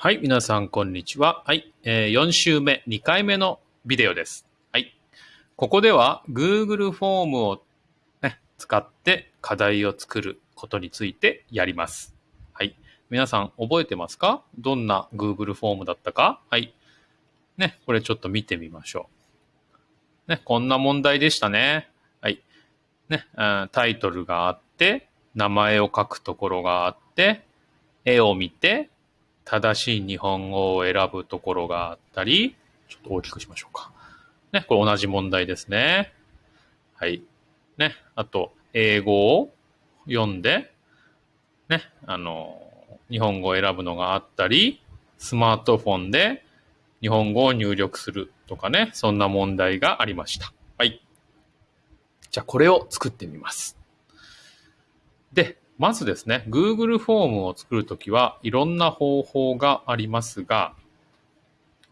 はい、皆さん、こんにちは。はい、えー4週目、2回目のビデオです。はい。ここでは、Google フォームを、ね、使って課題を作ることについてやります。はい。皆さん、覚えてますか？どんな Google フォームだったか？はい。ね、これちょっと見てみましょう。ね、こんな問題でしたね。はい。ね、タイトルがあって、名前を書くところがあって、絵を見て、正しい日本語を選ぶところがあったり、ちょっと大きくしましょうか。ね、これ同じ問題ですね。はい。ね、あと、英語を読んで、ね、あの、日本語を選ぶのがあったり、スマートフォンで日本語を入力するとかね、そんな問題がありました。はい。じゃあ、これを作ってみます。で、まずですね、Google フォームを作るときはいろんな方法がありますが、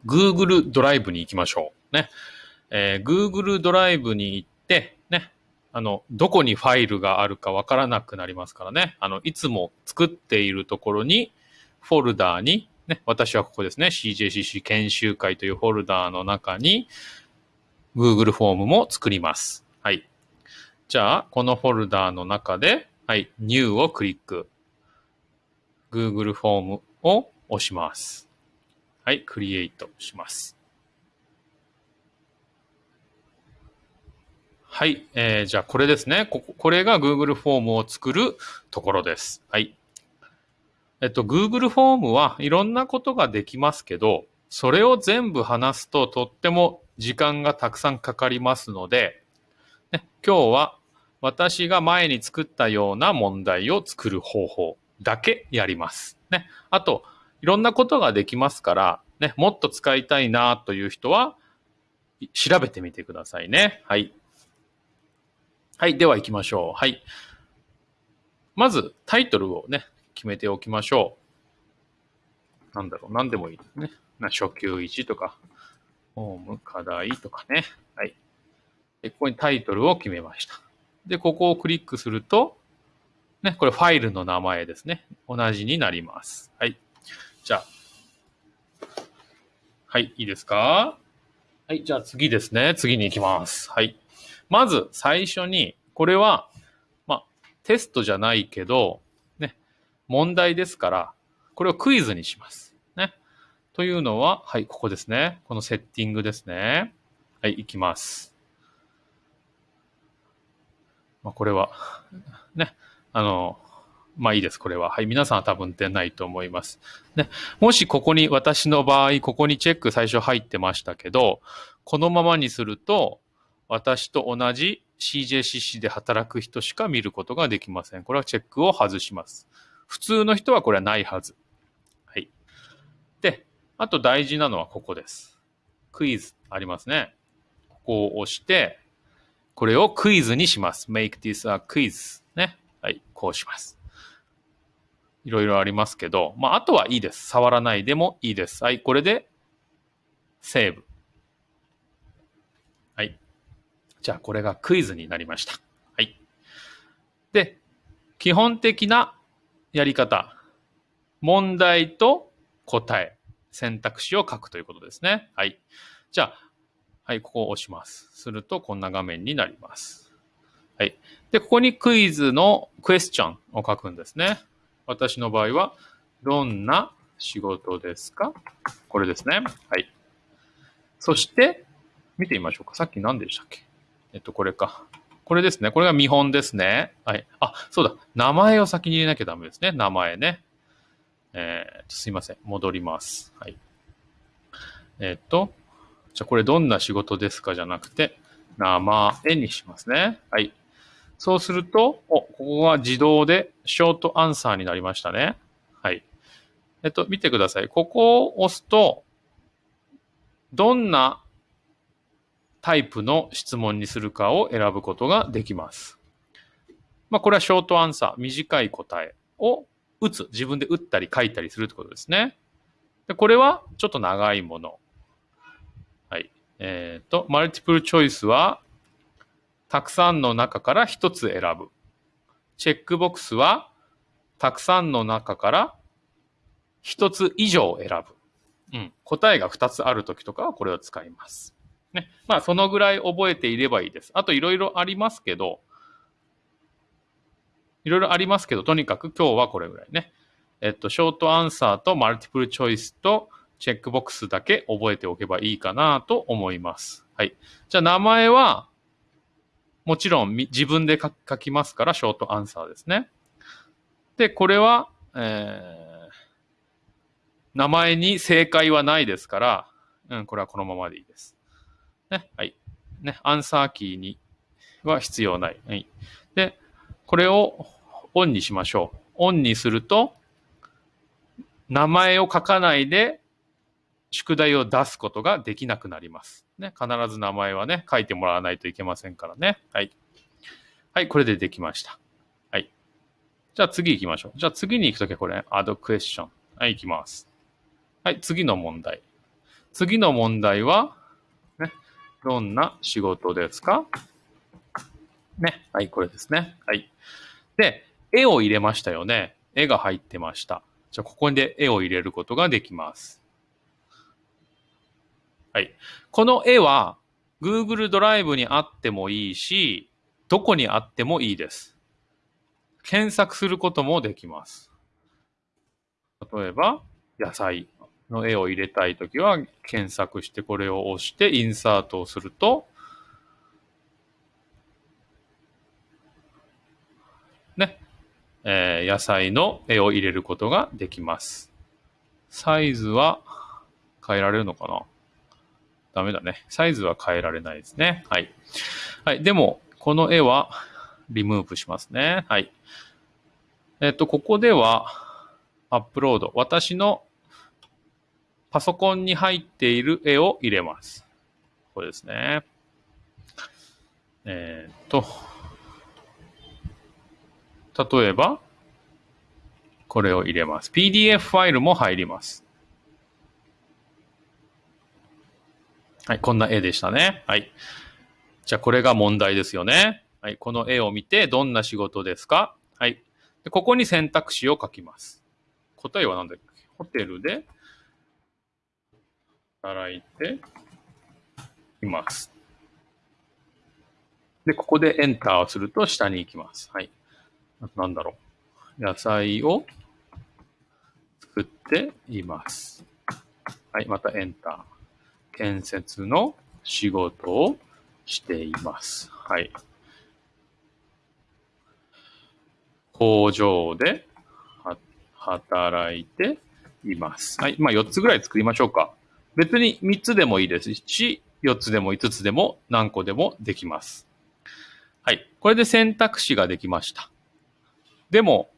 Google ドライブに行きましょう。ね。えー Google ドライブに行って、ね。あの、どこにファイルがあるかわからなくなりますからね。あの、いつも作っているところに、フォルダーに、ね、私はここですね、CJCC 研修会というフォルダーの中に、Google フォームも作ります。はい。じゃあ、このフォルダーの中で、はい、New をクリック。Google フォームを押します。はい、クリエイトします。はい、えー、じゃあこれですね。こここれが Google フォームを作るところです。はい。えっと、Google フォームはいろんなことができますけど、それを全部話すととっても時間がたくさんかかりますので、ね、今日は私が前に作ったような問題を作る方法だけやります。ね。あと、いろんなことができますから、ね、もっと使いたいなという人は、調べてみてくださいね。はい。はい。では行きましょう。はい。まず、タイトルをね、決めておきましょう。なんだろう。何でもいいですね。な初級1とか、ホーム課題とかね。はい。で、ここにタイトルを決めました。で、ここをクリックすると、ね、これファイルの名前ですね。同じになります。はい。じゃあ。はい、いいですか？はい、じゃあ次ですね。次に行きます。はい。まず最初に、これは、まあ、テストじゃないけど、ね、問題ですから、これをクイズにします。ね。というのは、はい、ここですね。このセッティングですね。はい、行きます。まあ、これは、ね、あの、まあいいです、これは。はい、皆さんは多分出ないと思います。ね、もしここに、私の場合、ここにチェック最初入ってましたけど、このままにすると、私と同じ CJCC で働く人しか見ることができません。これはチェックを外します。普通の人はこれはないはず。はい。で、あと大事なのはここです。クイズありますね。ここを押して、これをクイズにします。make this a quiz. ね。はい。こうします。いろいろありますけど、まあ、あとはいいです。触らないでもいいです。はい。これで、セーブ。はい。じゃあ、これがクイズになりました。はい。で、基本的なやり方。問題と答え。選択肢を書くということですね。はい。じゃあ、はい、ここを押します。すると、こんな画面になります。はい。で、ここにクイズのクエスチョンを書くんですね。私の場合は、どんな仕事ですか？これですね。はい。そして、見てみましょうか。さっき何でしたっけ？えっと、これか。これですね。これが見本ですね。はい。あ、そうだ。名前を先に入れなきゃダメですね。名前ね。えー、すいません。戻ります。はい。えっと、じゃあこれどんな仕事ですかじゃなくて、名前にしますね。はい。そうすると、お、ここが自動でショートアンサーになりましたね。はい。えっと、見てください。ここを押すと、どんなタイプの質問にするかを選ぶことができます。まあ、これはショートアンサー、短い答えを打つ。自分で打ったり書いたりするってことですね。で、これはちょっと長いもの。はい。えっ、と、マルティプルチョイスは、たくさんの中から一つ選ぶ。チェックボックスは、たくさんの中から1つ以上選ぶ。うん。答えが2つあるときとかはこれを使います。ね。まあ、そのぐらい覚えていればいいです。あといろいろありますけど、いろいろありますけど、とにかく今日はこれぐらいね。えっと、ショートアンサーとマルティプルチョイスとチェックボックスだけ覚えておけばいいかなと思います。はい。じゃあ名前は、もちろん自分で書きますから、ショートアンサーですね。で、これは、えー、名前に正解はないですから、うん、これはこのままでいいです。ね、はい。ね、アンサーキーには必要ない。はい。で、これをオンにしましょう。オンにすると、名前を書かないで宿題を出すことができなくなります。ね、必ず名前はね、書いてもらわないといけませんからね。はい。はい、これでできました。はい。じゃあ次行きましょう。じゃあ次に行くときはこれ、add question。はい、行きます。はい、次の問題。次の問題は、ね、どんな仕事ですか？ね。はい、これですね。はい。で、絵を入れましたよね。絵が入ってました。じゃあ、ここで絵を入れることができます。はい。この絵は Google ドライブにあってもいいし、どこにあってもいいです。検索することもできます。例えば、野菜の絵を入れたいときは、検索してこれを押してインサートをすると、ね、えー、野菜の絵を入れることができます。サイズは変えられるのかな？ダメだね。サイズは変えられないですね。はい。はい。でも、この絵はリムーブしますね。はい。えっと、ここでは、アップロード。私のパソコンに入っている絵を入れます。これですね。えー、っと、例えば、これを入れます。PDF ファイルも入ります。はい、こんな絵でしたね。はい。じゃあ、これが問題ですよね。はい、この絵を見て、どんな仕事ですか？はい。でここに選択肢を書きます。答えは何だっけ？ホテルで働いています。で、ここでエンターをすると下に行きます。はい。なんだろう？野菜を作っています。はい、またエンター。建設の仕事をしています。はい。工場で働いています。はい。まあ4つぐらい作りましょうか。別に3つでもいいですし、4つでも5つでも何個でもできます。はい。これで選択肢ができました。でも、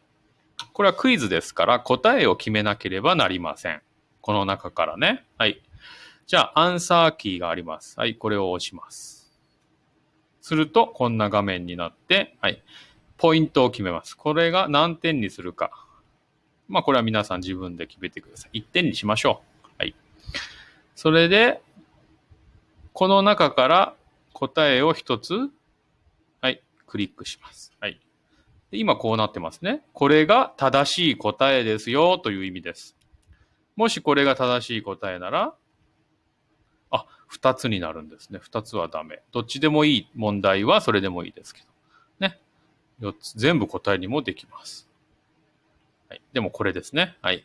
これはクイズですから答えを決めなければなりません。この中からね。はい。じゃあ、アンサーキーがあります。はい、これを押します。すると、こんな画面になって、はい、ポイントを決めます。これが何点にするか。まあ、これは皆さん自分で決めてください。1点にしましょう。はい。それで、この中から答えを1つ、はい、クリックします。はい。今こうなってますね。これが正しい答えですよという意味です。もしこれが正しい答えなら、あ、二つになるんですね。二つはダメ。どっちでもいい問題はそれでもいいですけど。ね。四つ、全部答えにもできます。はい。でもこれですね。はい。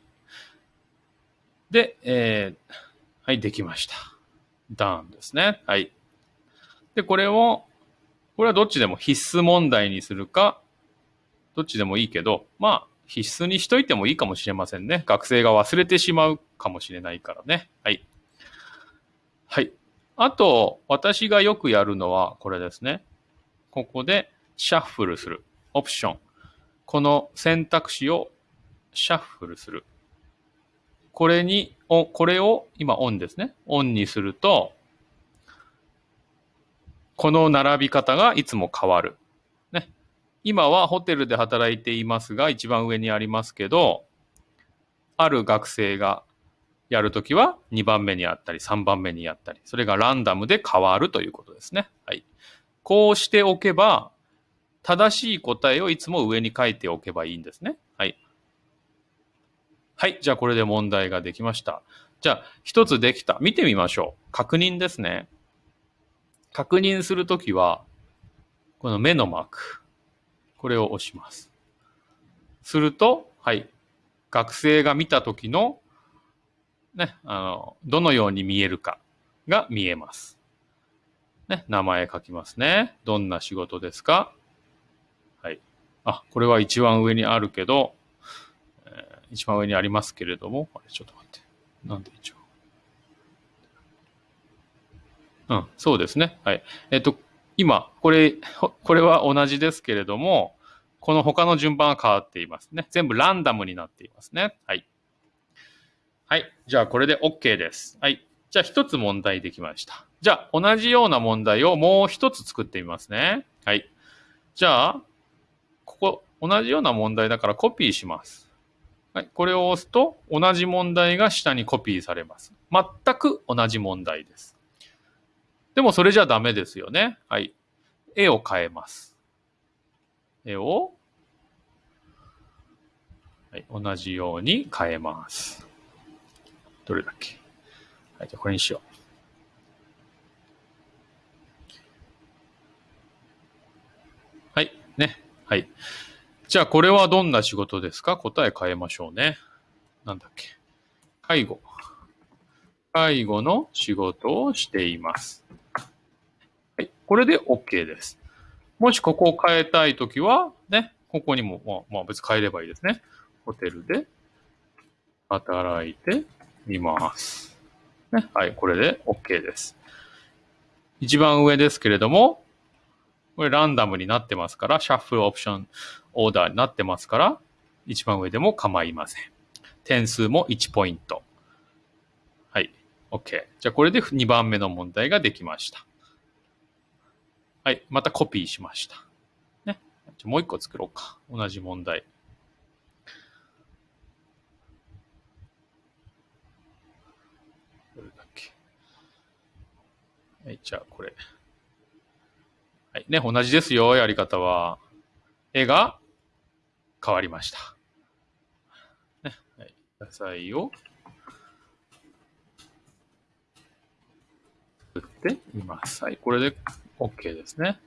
で、えー、はい、できました。ダウンですね。はい。で、これを、これはどっちでも必須問題にするか、どっちでもいいけど、まあ、必須にしといてもいいかもしれませんね。学生が忘れてしまうかもしれないからね。はい。はい。あと、私がよくやるのはこれですね。ここでシャッフルする。オプション。この選択肢をシャッフルする。これに、これを今オンですね。オンにすると、この並び方がいつも変わる。ね。今はホテルで働いていますが、一番上にありますけど、ある学生がやるときは2番目にあったり3番目にやったり、それがランダムで変わるということですね。はい。こうしておけば、正しい答えをいつも上に書いておけばいいんですね。はい。はい。じゃあこれで問題ができました。じゃあ一つできた。見てみましょう。確認ですね。確認するときは、この目のマーク。これを押します。すると、はい。学生が見たときの、ね、あの、どのように見えるかが見えます。ね、名前書きますね。どんな仕事ですか？はい。あ、これは一番上にあるけど、えー一番上にありますけれども、あれ、ちょっと待って。なんで一応。うん、そうですね。はい。えっと、今、これ、これは同じですけれども、この他の順番は変わっていますね。全部ランダムになっていますね。はい。はい。じゃあ、これで OK です。はい。じゃあ、一つ問題できました。じゃあ、同じような問題をもう一つ作ってみますね。はい。じゃあ、ここ、同じような問題だからコピーします。はい。これを押すと、同じ問題が下にコピーされます。全く同じ問題です。でも、それじゃダメですよね。はい。絵を変えます。絵を、はい。同じように変えます。どれだっけ？はい。じゃあ、これにしよう。はい。ね。はい。じゃあ、これはどんな仕事ですか？答え変えましょうね。なんだっけ？介護。介護の仕事をしています。はい。これで OK です。もしここを変えたいときは、ね、ここにも、まあ、まあ別に変えればいいですね。ホテルで働いています。ね。はい。これで OK です。一番上ですけれども、これランダムになってますから、シャッフルオプションオーダーになってますから、一番上でも構いません。点数も1ポイント。はい。OK。じゃあこれで2番目の問題ができました。はい。またコピーしました。ね。じゃあもう一個作ろうか。同じ問題。どれだっけ。はい。じゃあこれ。はい。ね。同じですよ。やり方は。絵が変わりました。ね。はい。野菜を作っています。はい。これで OK ですね。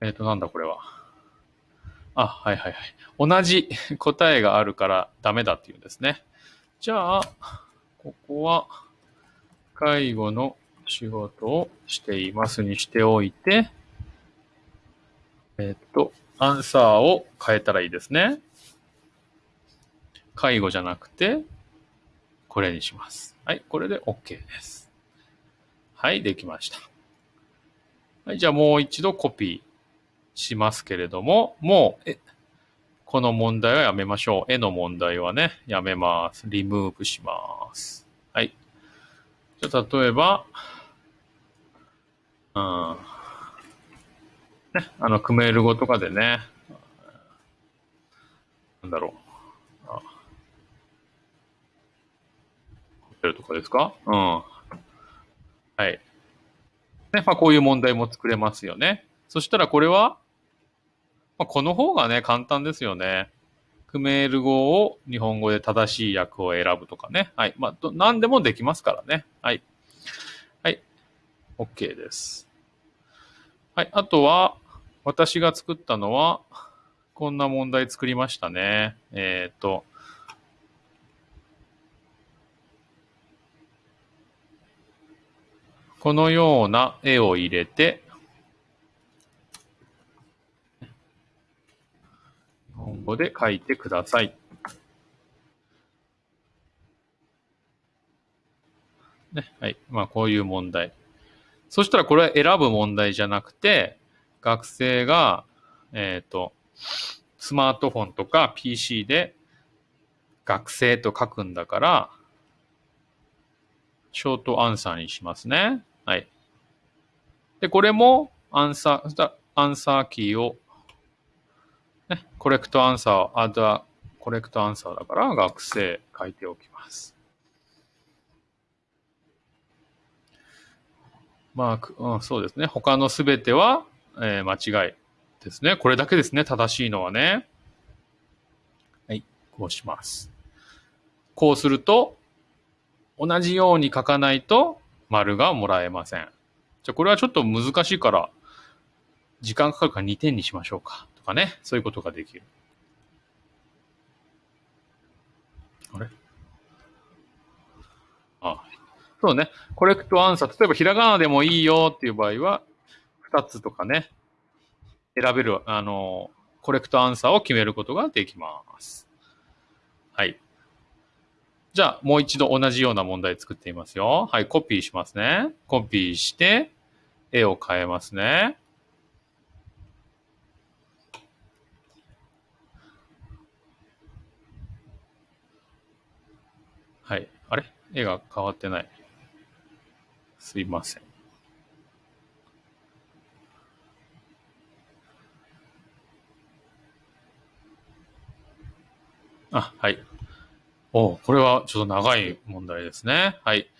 えっ、と、なんだこれは。あ、はいはいはい。同じ答えがあるからダメだっていうんですね。じゃあ、ここは、介護の仕事をしていますにしておいて、えっ、と、アンサーを変えたらいいですね。介護じゃなくて、これにします。はい、これで OK です。はい、できました。はい、じゃあもう一度コピーしますけれども、もう、え、この問題はやめましょう。絵の問題はね、やめます。リムーブします。はい。じゃあ例えば、うん。ね、あの、クメール語とかでね、なんだろう。あホテルとかですか？うん。はい。ね、まあこういう問題も作れますよね。そしたらこれは、まあ、この方がね、簡単ですよね。クメール語を日本語で正しい訳を選ぶとかね。はい。まあ、ど何でもできますからね。はい。OK です。はい。あとは、私が作ったのは、こんな問題作りましたね。えっ、と、このような絵を入れて、日本語で書いてください。ね、はい。まあ、こういう問題。そしたらこれは選ぶ問題じゃなくて、学生が、えっ、と、スマートフォンとか PC で学生と書くんだから、ショートアンサーにしますね。はい。で、これもアンサー、アンサーキーを、ね、コレクトアンサー、アダコレクトアンサーだから学生書いておきます。まあく、うん、そうですね。他のすべては、えー間違いですね。これだけですね。正しいのはね。はい。こうします。こうすると、同じように書かないと丸がもらえません。じゃあこれはちょっと難しいから、時間かかるから2点にしましょうか。とかね。そういうことができる。あれ？あ、そうね。コレクトアンサー。例えばひらがなでもいいよっていう場合は、2つとかね、選べる、あの、コレクトアンサーを決めることができます。はい。じゃあ、もう一度同じような問題作ってみますよ。はい、コピーしますね。コピーして、絵を変えますね。はい。あれ？絵が変わってない。すいません。あ、はい。おこれはちょっと長い問題ですね。はい。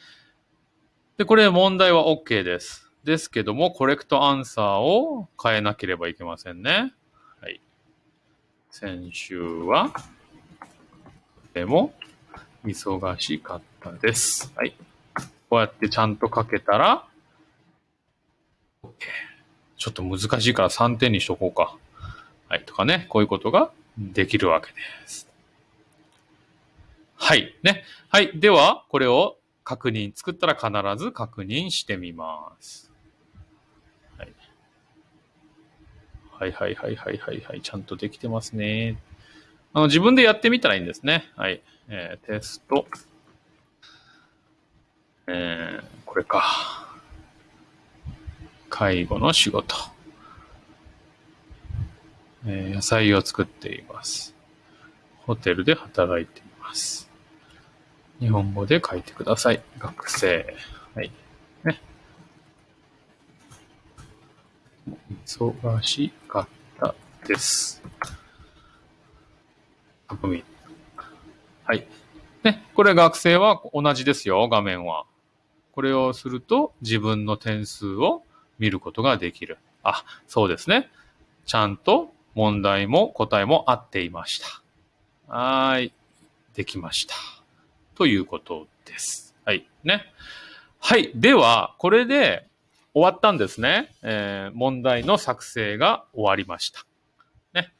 で、これ問題は OK です。ですけども、コレクトアンサーを変えなければいけませんね。はい。先週は、でも、忙しかったです。はい。こうやってちゃんと書けたら、OK。ちょっと難しいから3点にしとこうか。はい。とかね、こういうことができるわけです。はい。ね。はい。では、これを確認、作ったら必ず確認してみます。はい。はいはいはいはいはいはい。ちゃんとできてますね。あの、自分でやってみたらいいんですね。はい。えー、テスト。えー、これか。介護の仕事。えー、野菜を作っています。ホテルで働いています。日本語で書いてください。学生。はい。ね。忙しかったです。はい。ね。これ学生は同じですよ、画面は。これをすると自分の点数を見ることができる。あ、そうですね。ちゃんと問題も答えも合っていました。はい。できました。ということです。はい。ね。はい。では、これで終わったんですね。えー、問題の作成が終わりました。ね。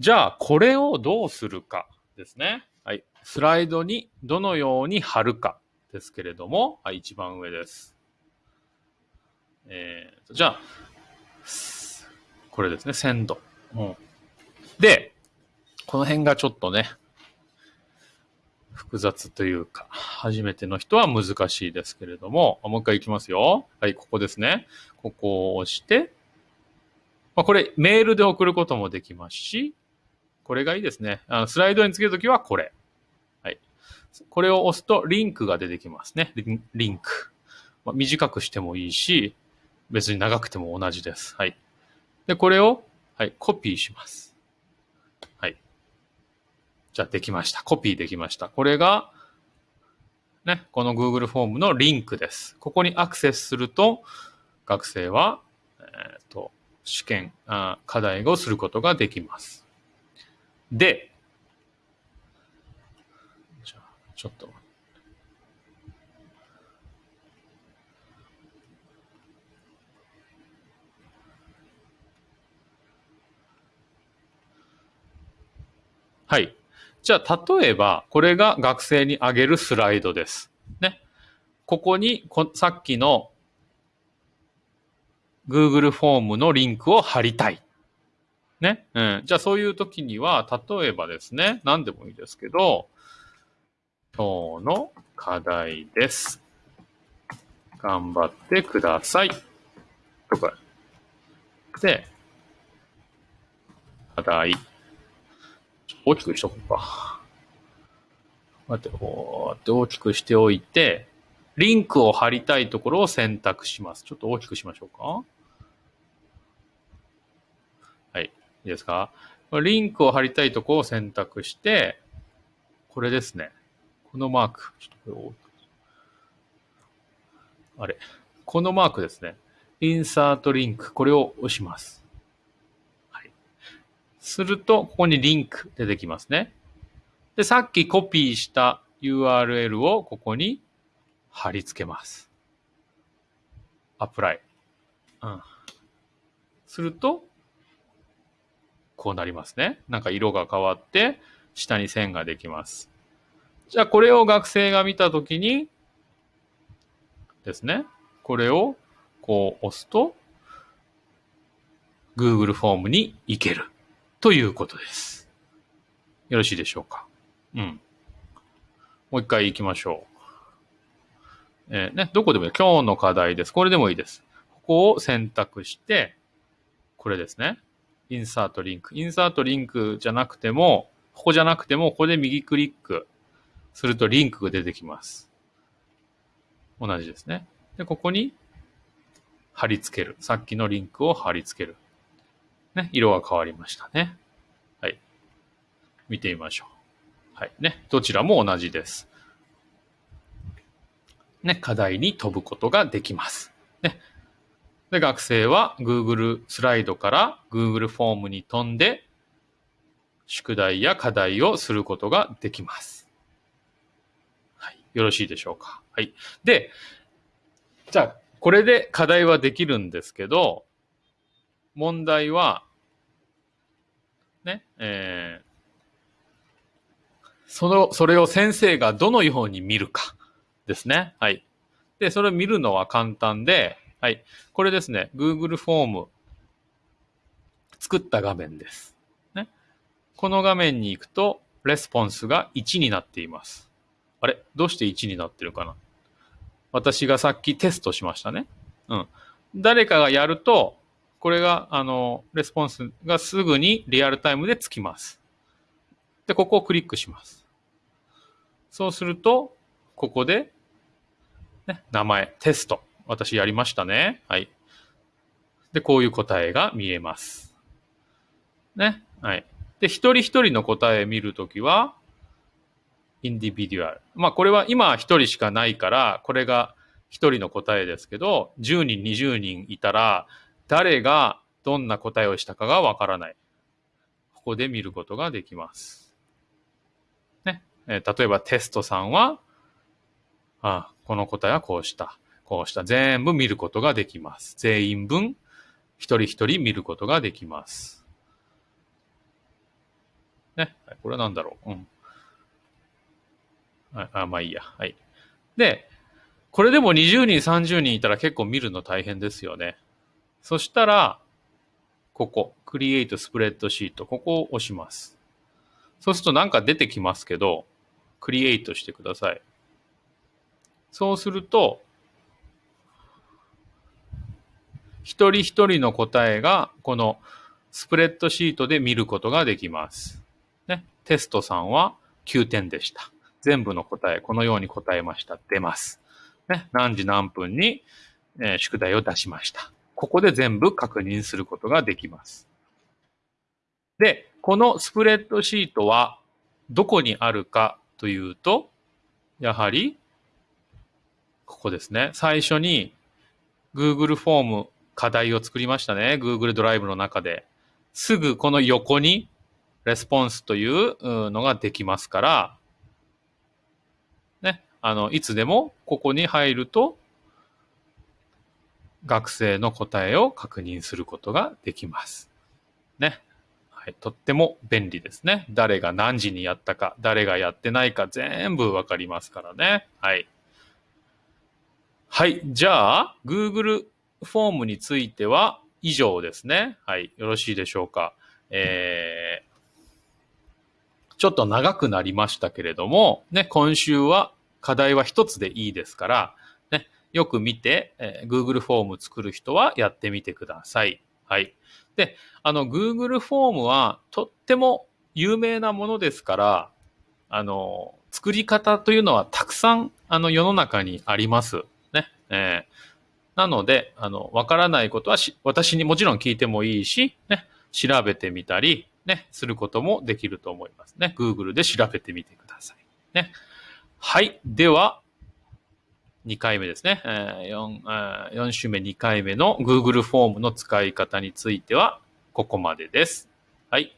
じゃあ、これをどうするかですね。はい。スライドにどのように貼るかですけれども、はい、一番上です。えー、じゃあ、これですね、鮮度。うん。で、この辺がちょっとね、複雑というか、初めての人は難しいですけれども、もう一回いきますよ。はい、ここですね。ここを押して、まあ、これメールで送ることもできますし、これがいいですね。あのスライドにつけるときはこれ。これを押すとリンクが出てきますね。リンク。まあ、短くしてもいいし、別に長くても同じです。はい。で、これを、はい、コピーします。はいじゃあできました。コピーできました。これが、ね、この Google フォームのリンクです。ここにアクセスすると、学生は、えっ、ー、と、試験あ、課題をすることができます。で、じゃあ、ちょっとはい。じゃあ、例えば、これが学生にあげるスライドです。ね。ここにこ、さっきの Google フォームのリンクを貼りたい。ね。うん。じゃあ、そういう時には、例えばですね、何でもいいですけど、今日の課題です。頑張ってください。とか。で、課題。大きくしとこうか。待って、こうやって大きくしておいて、リンクを貼りたいところを選択します。ちょっと大きくしましょうか。はい。いいですか？リンクを貼りたいところを選択して、これですね。このマーク。ちょっとこれ。あれ。このマークですね。インサートリンク。これを押します。はいすると、ここにリンク出てきますね。で、さっきコピーした URL をここに貼り付けます。アプライ。うん。すると、こうなりますね。なんか色が変わって、下に線ができます。じゃあこれを学生が見たときにですね、これをこう押すと、Google フォームに行けるということです。よろしいでしょうか？うん。もう一回行きましょう。えー、ね、どこでもいい。今日の課題です。これでもいいです。ここを選択して、これですね。インサートリンク。インサートリンクじゃなくても、ここじゃなくても、ここで右クリックするとリンクが出てきます。同じですね。で、ここに貼り付ける。さっきのリンクを貼り付ける。ね、色が変わりましたね。はい。見てみましょう。はい。ね、どちらも同じです。ね、課題に飛ぶことができます。ね、で、学生は Google スライドから Google フォームに飛んで、宿題や課題をすることができます。よろしいでしょうか？はい。で、じゃあ、これで課題はできるんですけど、問題は、ね、えー、その、それを先生がどのように見るかですね。はい。で、それを見るのは簡単で、はい。これですね、Google フォーム作った画面です。ね。この画面に行くと、レスポンスが1になっています。あれ？どうして1になってるかな？私がさっきテストしましたね。うん。誰かがやると、これが、あの、レスポンスがすぐにリアルタイムでつきます。で、ここをクリックします。そうすると、ここで、ね、名前、テスト。私やりましたね。はい。で、こういう答えが見えます。ね。はい。で、一人一人の答え見るときは、インディビデュアル。まあ、これは今一人しかないから、これが一人の答えですけど、10人、20人いたら、誰がどんな答えをしたかがわからない。ここで見ることができます。ね。えー、例えばテストさんは、あこの答えはこうした。こうした全部見ることができます。全員分、一人一人見ることができます。ね。これは何だろう？うん。あ、あまあいいや。はい。で、これでも20人、30人いたら結構見るの大変ですよね。そしたら、ここ、Create Spreadsheet、ここを押します。そうするとなんか出てきますけど、クリエイトしてください。そうすると、一人一人の答えが、このスプレッドシートで見ることができます。ね。テストさんは9点でした。全部の答え、このように答えました。出ます。ね。何時何分に、えー、宿題を出しました。ここで全部確認することができます。で、このスプレッドシートはどこにあるかというと、やはり、ここですね。最初に Google フォーム課題を作りましたね。Google ドライブの中で。すぐこの横にレスポンスというのができますから、あの、いつでもここに入ると、学生の答えを確認することができます。ね。はい。とっても便利ですね。誰が何時にやったか、誰がやってないか全部わかりますからね。はい。はい。じゃあ、Google フォームについては以上ですね。はい。よろしいでしょうか。えー、ちょっと長くなりましたけれども、ね、今週は課題は一つでいいですから、ね、よく見て、えー、Google フォーム作る人はやってみてください。はい。で、あの、Google フォームはとっても有名なものですから、あの、作り方というのはたくさん、あの、世の中にあります。ね。えーなので、あの、わからないことは私にもちろん聞いてもいいし、ね、調べてみたり、ね、することもできると思いますね。Google で調べてみてください。ね。はい。では、2回目ですね。え 4, 4週目2回目の Google フォームの使い方については、ここまでです。はい。